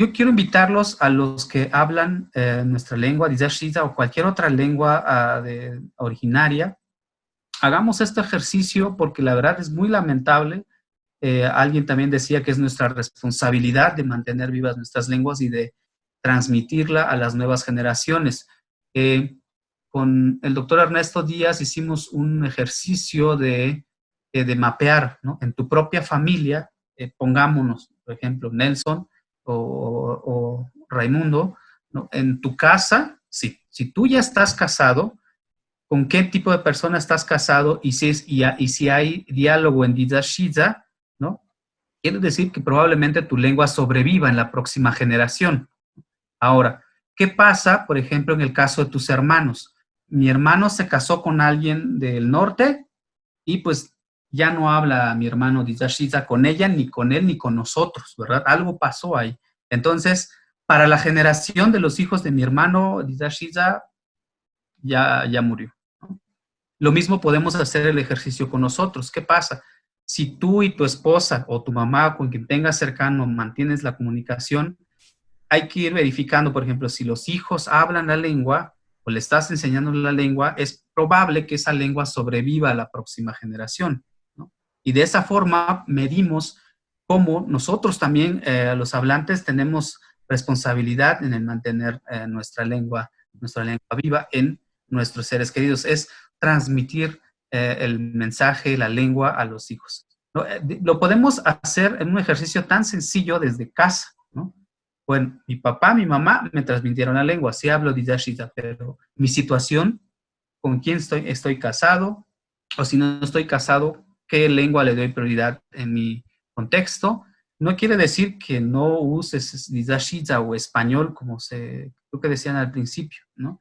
yo quiero invitarlos a los que hablan eh, nuestra lengua, Dizashiza, o cualquier otra lengua ah, originaria. Hagamos este ejercicio porque la verdad es muy lamentable. Eh, alguien también decía que es nuestra responsabilidad de mantener vivas nuestras lenguas y de transmitirla a las nuevas generaciones. Eh, con el doctor Ernesto Díaz hicimos un ejercicio de, de mapear, ¿no? En tu propia familia, pongámonos, por ejemplo, Nelson, o, Raimundo, en tu casa, si, si tú ya estás casado, ¿con qué tipo de persona estás casado? Y si, es, y, si hay diálogo en Didashiza, ¿no? Quiere decir que probablemente tu lengua sobreviva en la próxima generación. Ahora, ¿qué pasa, por ejemplo, en el caso de tus hermanos? Mi hermano se casó con alguien del norte y pues ya no habla mi hermano Dizashiza con ella, ni con él, ni con nosotros, ¿verdad? Algo pasó ahí. Entonces, para la generación de los hijos de mi hermano Dizashiza, ya, ya murió. Lo mismo podemos hacer el ejercicio con nosotros. ¿Qué pasa? Si tú y tu esposa o tu mamá con quien tengas cercano mantienes la comunicación, hay que ir verificando, por ejemplo, si los hijos hablan la lengua o le estás enseñando la lengua, es probable que esa lengua sobreviva a la próxima generación. Y de esa forma medimos cómo nosotros también, eh, los hablantes, tenemos responsabilidad en el mantener eh, nuestra lengua, nuestra lengua viva en nuestros seres queridos. Es transmitir eh, el mensaje, la lengua a los hijos. Lo podemos hacer en un ejercicio tan sencillo desde casa, ¿no? Bueno, mi papá, mi mamá me transmitieron la lengua, sí hablo Didashita, pero mi situación, con quién estoy, estoy casado, o si no estoy casado, qué lengua le doy prioridad en mi contexto. No quiere decir que no uses Didashita o español, como se, creo que decían al principio, ¿no?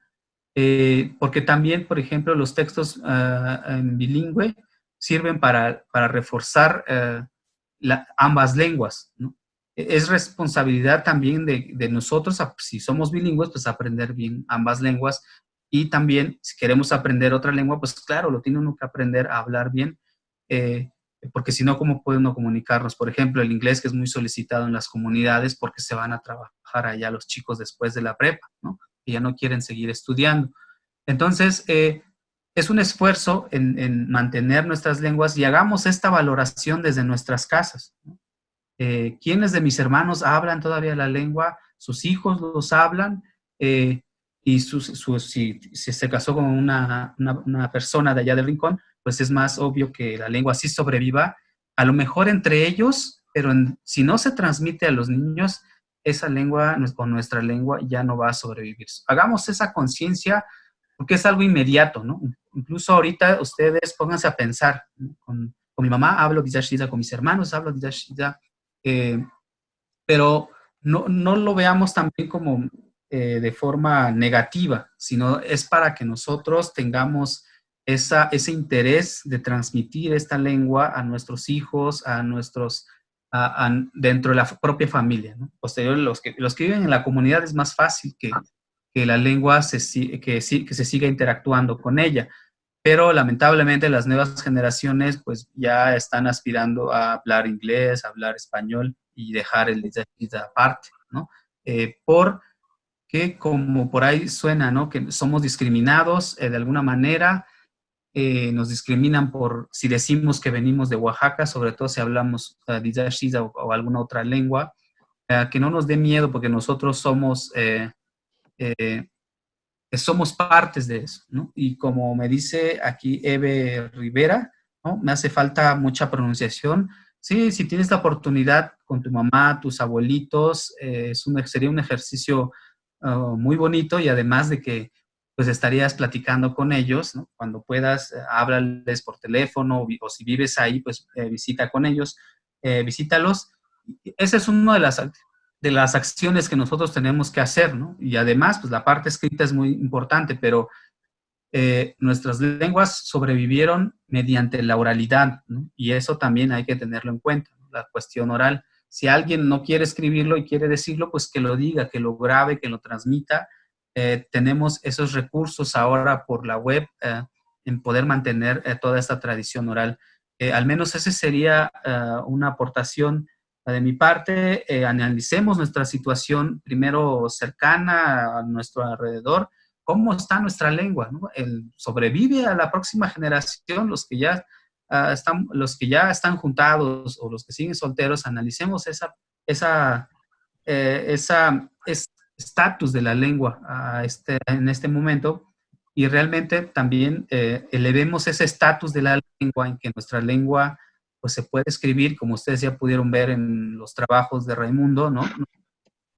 Eh, porque también, por ejemplo, los textos ah, en bilingüe sirven para, para reforzar eh, ambas lenguas, ¿no? Es responsabilidad también de, de, nosotros, si somos bilingües, pues aprender bien ambas lenguas y también si queremos aprender otra lengua, pues claro, lo tiene uno que aprender a hablar bien eh, porque si no, ¿cómo puede uno comunicarnos? Por ejemplo, el inglés que es muy solicitado en las comunidades porque se van a trabajar allá los chicos después de la prepa, ¿no? Que ya no quieren seguir estudiando. Entonces, eh, es un esfuerzo en, mantener nuestras lenguas y hagamos esta valoración desde nuestras casas. Eh, ¿Quiénes de mis hermanos hablan todavía la lengua? ¿Sus hijos los hablan? y si, se casó con una, una persona de allá del rincón, pues es más obvio que la lengua sí sobreviva, a lo mejor entre ellos, pero si no se transmite a los niños, esa lengua con nuestra lengua ya no va a sobrevivir. Hagamos esa conciencia porque es algo inmediato, ¿no? Incluso ahorita ustedes pónganse a pensar, con, mi mamá hablo Dizashida, con mis hermanos hablo Dizashida, eh, pero no, no, lo veamos también como eh, de forma negativa, sino es para que nosotros tengamos ese interés de transmitir esta lengua a nuestros hijos, a nuestros, dentro de la propia familia. ¿no? Posterior, los que, los que viven en la comunidad es más fácil que, que la lengua se, que, que se siga interactuando con ella. Pero lamentablemente las nuevas generaciones pues ya están aspirando a hablar inglés, a hablar español y dejar el aparte, ¿no? Eh, por que como por ahí suena, ¿no? Que somos discriminados eh, de alguna manera, eh, nos discriminan por si decimos que venimos de Oaxaca, sobre todo si hablamos uh, o, alguna otra lengua, eh, que no nos dé miedo porque nosotros somos, eh, somos partes de eso, ¿no? Y como me dice aquí Eve Rivera, ¿no? Me hace falta mucha pronunciación. Sí, si tienes la oportunidad con tu mamá, tus abuelitos, es un, sería un ejercicio uh, muy bonito y además de que pues estarías platicando con ellos. Cuando puedas, eh, háblales por teléfono o, si vives ahí, pues eh, visita con ellos, eh, visítalos. Esa es una de las, de las acciones que nosotros tenemos que hacer, ¿no? Y además, pues la parte escrita es muy importante, pero nuestras lenguas sobrevivieron mediante la oralidad, ¿no? Y eso también hay que tenerlo en cuenta, la cuestión oral. Si alguien no quiere escribirlo y quiere decirlo, pues que lo diga, que lo grabe, que lo transmita, eh, tenemos esos recursos ahora por la web eh, en poder mantener eh, toda esta tradición oral. al menos esa sería una aportación de mi parte, eh, analicemos nuestra situación primero cercana a nuestro alrededor, cómo está nuestra lengua, ¿no? El, sobrevive a la próxima generación, los que ya ah, están, los que ya están juntados o los que siguen solteros, analicemos esa, esa, eh, esa estatus de la lengua a este, en este momento y realmente también eh, elevemos ese estatus de la lengua en que nuestra lengua pues se puede escribir, como ustedes ya pudieron ver en los trabajos de Raimundo, ¿no?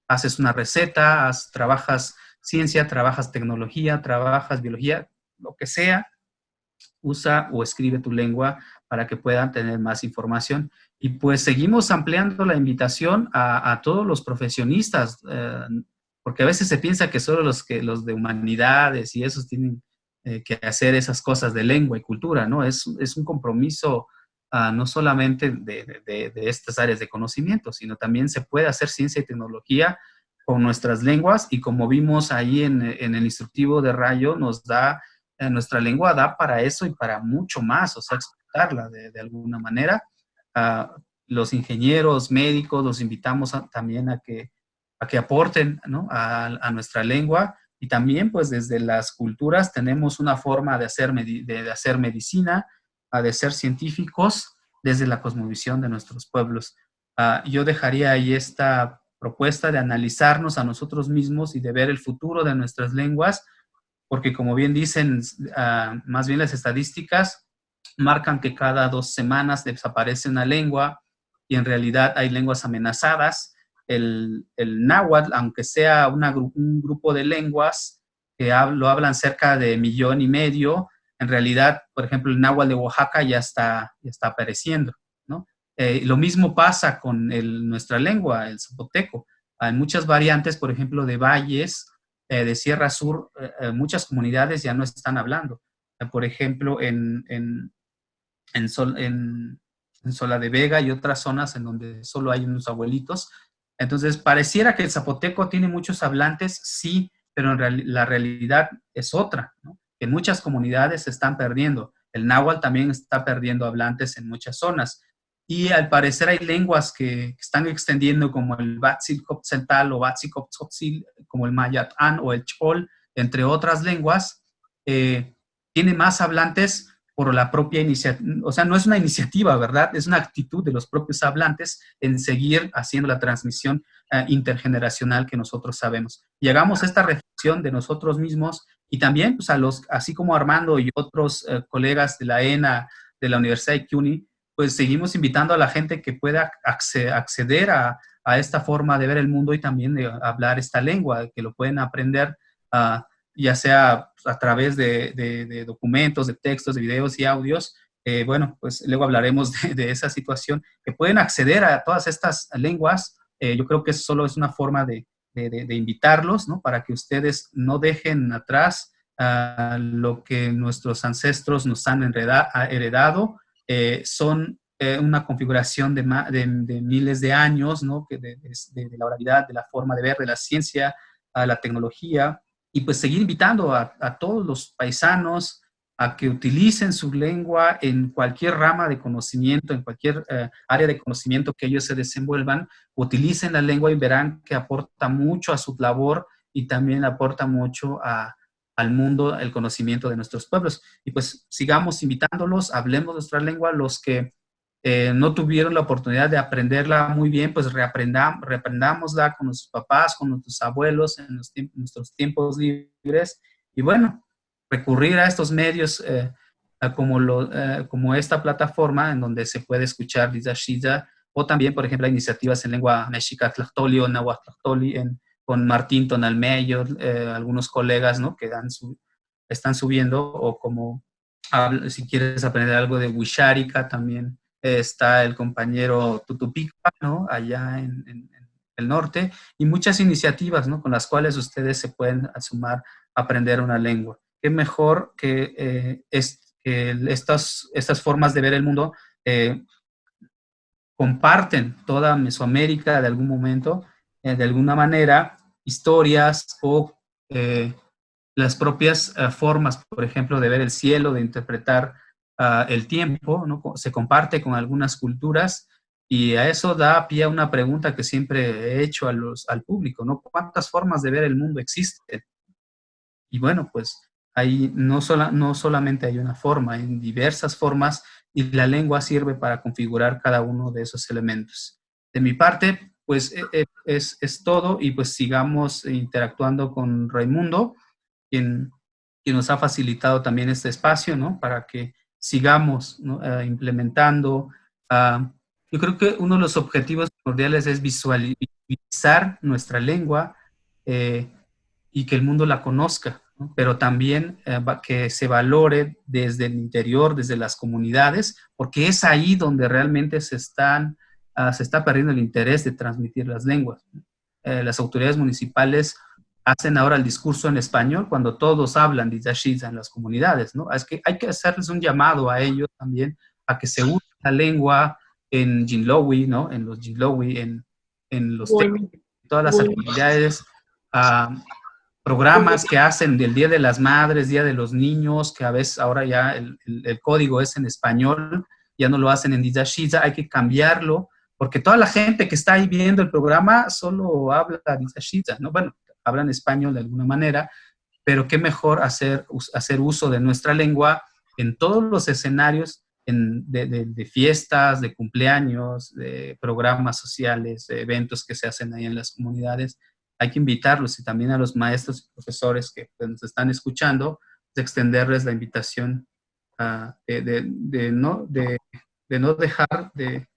Haces una receta, trabajas ciencia, trabajas tecnología, trabajas biología, lo que sea, usa o escribe tu lengua para que puedan tener más información. Y pues seguimos ampliando la invitación a, todos los profesionistas, eh, porque a veces se piensa que solo los, que, los de humanidades y esos tienen eh, que hacer esas cosas de lengua y cultura, ¿no? Es, es un compromiso Ah, no solamente de, estas áreas de conocimiento, sino también se puede hacer ciencia y tecnología con nuestras lenguas y como vimos ahí en, el instructivo de Rayo, nos da, eh, nuestra lengua da para eso y para mucho más, o sea, explicarla de, alguna manera. Ah, los ingenieros, médicos, los invitamos también a que, a que aporten a, nuestra lengua y también pues desde las culturas tenemos una forma de hacer, de hacer medicina, de ser científicos desde la cosmovisión de nuestros pueblos. Ah, yo dejaría ahí esta propuesta de analizarnos a nosotros mismos y de ver el futuro de nuestras lenguas, porque como bien dicen, ah, más bien las estadísticas marcan que cada dos semanas desaparece una lengua y en realidad hay lenguas amenazadas. El, el náhuatl, aunque sea un grupo de lenguas que lo hablan cerca de millón y medio, en realidad, por ejemplo, el náhuatl de Oaxaca ya está, está apareciendo, ¿no? Eh, lo mismo pasa con nuestra lengua, el zapoteco. Hay muchas variantes, por ejemplo, de valles, eh, de Sierra Sur, eh, muchas comunidades ya no están hablando. por ejemplo, en, en, en, Sola de Vega y otras zonas en donde solo hay unos abuelitos. Entonces, pareciera que el zapoteco tiene muchos hablantes, sí, pero la realidad es otra, ¿no? que muchas comunidades se están perdiendo. El náhuatl también está perdiendo hablantes en muchas zonas. Y al parecer hay lenguas que, están extendiendo como el Batzilcoptzental o Batzilcoptzotzil, como el Mayatán o el Chol, entre otras lenguas, eh, tiene más hablantes por la propia iniciativa, o sea, no es una iniciativa, ¿verdad? Es una actitud de los propios hablantes en seguir haciendo la transmisión eh, intergeneracional que nosotros sabemos. Y hagamos esta reflexión de nosotros mismos y también, pues, a los, así como Armando y otros eh, colegas de la ENA, de la Universidad de CUNY, pues seguimos invitando a la gente que pueda acceder a, esta forma de ver el mundo y también de hablar esta lengua, que lo pueden aprender uh, ya sea a través de, documentos, de textos, de videos y audios. Eh, bueno, pues luego hablaremos de, esa situación, que pueden acceder a todas estas lenguas. Eh, yo creo que eso solo es una forma de, invitarlos, ¿no? Para que ustedes no dejen atrás lo que nuestros ancestros nos han heredado. Eh, son una configuración de, miles de años, ¿no? De, la oralidad, de la forma de ver, de la ciencia, a la tecnología, y pues seguir invitando a, a todos los paisanos, a que utilicen su lengua en cualquier rama de conocimiento, en cualquier eh, área de conocimiento que ellos se desenvuelvan, utilicen la lengua y verán que aporta mucho a su labor y también aporta mucho al mundo el conocimiento de nuestros pueblos. Y pues sigamos invitándolos, hablemos nuestra lengua, los que eh, no tuvieron la oportunidad de aprenderla muy bien, pues reaprendam, reaprendámosla con nuestros papás, con nuestros abuelos en, nuestros tiempos libres. Y bueno, recurrir a estos medios eh, como, lo, eh, como esta plataforma en donde se puede escuchar Shida, o también, por ejemplo, iniciativas en lengua mexica tlachtoli o náhuatl en, con Martín Tonalmeyo, algunos colegas ¿no? que dan están subiendo, o como si quieres aprender algo de Wisharika, también está el compañero Tutupica, ¿no? allá en, el norte, y muchas iniciativas ¿no? con las cuales ustedes se pueden sumar a aprender una lengua qué mejor que, eh, es, estas, estas formas de ver el mundo eh, comparten toda Mesoamérica de algún momento, eh, de alguna manera, historias o las propias formas, por ejemplo, de ver el cielo, de interpretar ah, el tiempo, ¿no? se comparte con algunas culturas Y a eso da pie a una pregunta que siempre he hecho a los, al público, ¿no? ¿Cuántas formas de ver el mundo existen? Y bueno, pues ahí no, sola, no solamente hay una forma, hay diversas formas y la lengua sirve para configurar cada uno de esos elementos. De mi parte, pues e, e, es, es todo y pues sigamos interactuando con Raimundo, quien, quien nos ha facilitado también este espacio, ¿no? Para que sigamos eh, implementando. Uh, yo creo que uno de los objetivos primordiales es visualizar nuestra lengua eh, y que el mundo la conozca, ¿no? pero también eh, que se valore desde el interior, desde las comunidades, porque es ahí donde realmente se, están, uh, se está perdiendo el interés de transmitir las lenguas. Eh, las autoridades municipales hacen ahora el discurso en español cuando todos hablan de Yashiza en las comunidades, ¿no? Es que hay que hacerles un llamado a ellos también a que se use la lengua en Jinlowi, ¿no? En los Jinlowi, en, en los bueno, todas las bueno. actividades, uh, programas que hacen del Día de las Madres, Día de los Niños, que a veces ahora ya el, el, el código es en español, ya no lo hacen en Dizashiza, hay que cambiarlo, porque toda la gente que está ahí viendo el programa solo habla Dizashiza, ¿no? Bueno, hablan español de alguna manera, pero qué mejor hacer, hacer uso de nuestra lengua en todos los escenarios en, de, fiestas, de cumpleaños, de programas sociales, de eventos que se hacen ahí en las comunidades. Hay que invitarlos y también a los maestros y profesores que pues, nos están escuchando, de extenderles la invitación de, no, de, no dejar de,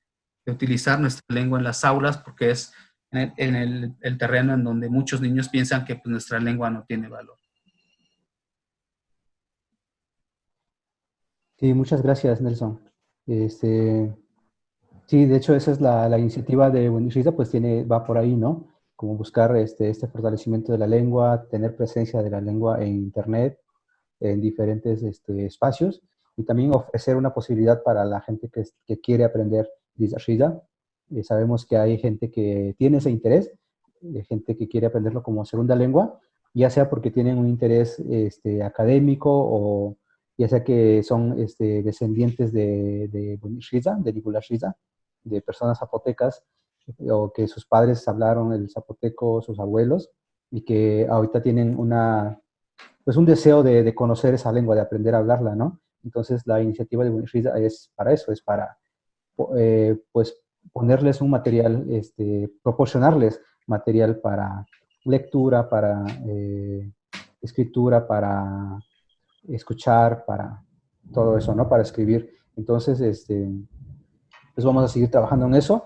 utilizar nuestra lengua en las aulas porque es en el, el, terreno en donde muchos niños piensan que pues, nuestra lengua no tiene valor. Sí, muchas gracias, Nelson. Este, sí, de hecho, esa es la, la iniciativa de Buenisrita, pues tiene, va por ahí, ¿no? Como buscar este, este fortalecimiento de la lengua, tener presencia de la lengua en Internet, en diferentes este, espacios, y también ofrecer una posibilidad para la gente que, que quiere aprender eh, sabemos que hay gente que tiene ese interés, de gente que quiere aprenderlo como segunda lengua, ya sea porque tienen un interés este, académico o ya sea que son este, descendientes de, de Shiza, de Nibula Shiza, de personas zapotecas, o que sus padres hablaron el zapoteco, sus abuelos, y que ahorita tienen una, pues un deseo de, conocer esa lengua, de aprender a hablarla, ¿no? Entonces la iniciativa de Bunishiza es para eso, es para eh, pues ponerles un material, este, proporcionarles material para lectura, para eh, escritura, para escuchar, para todo eso, ¿no? Para escribir. Entonces, este, pues vamos a seguir trabajando en eso.